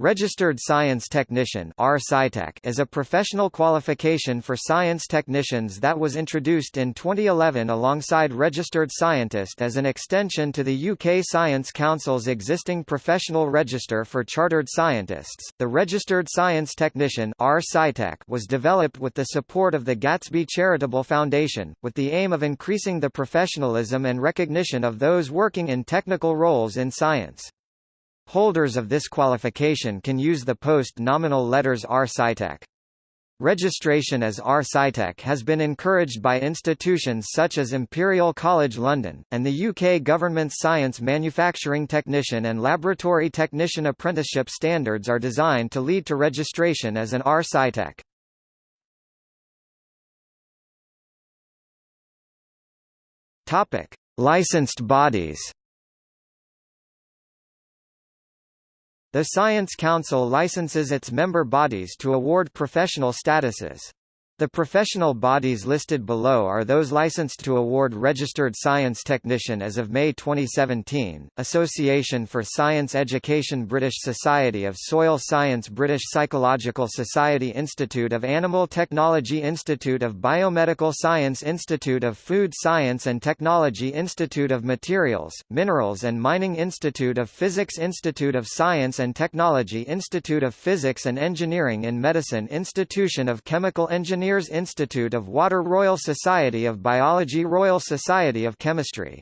Registered Science Technician is a professional qualification for science technicians that was introduced in 2011 alongside Registered Scientist as an extension to the UK Science Council's existing professional register for chartered scientists. The Registered Science Technician was developed with the support of the Gatsby Charitable Foundation, with the aim of increasing the professionalism and recognition of those working in technical roles in science. Holders of this qualification can use the post-nominal letters R Scitech. Registration as R Scitech has been encouraged by institutions such as Imperial College London, and the UK government's Science Manufacturing Technician and Laboratory Technician Apprenticeship standards are designed to lead to registration as an R Scitech. Topic: Licensed bodies. The Science Council licenses its member bodies to award professional statuses. The professional bodies listed below are those licensed to award Registered Science Technician as of May 2017, Association for Science Education British Society of Soil Science British Psychological Society Institute of Animal Technology Institute of Biomedical Science Institute of Food Science and Technology Institute of Materials, Minerals and Mining Institute of Physics Institute of Science and Technology Institute of Physics and Engineering in Medicine Institution of Chemical Engineering Engineers Institute of Water Royal Society of Biology Royal Society of Chemistry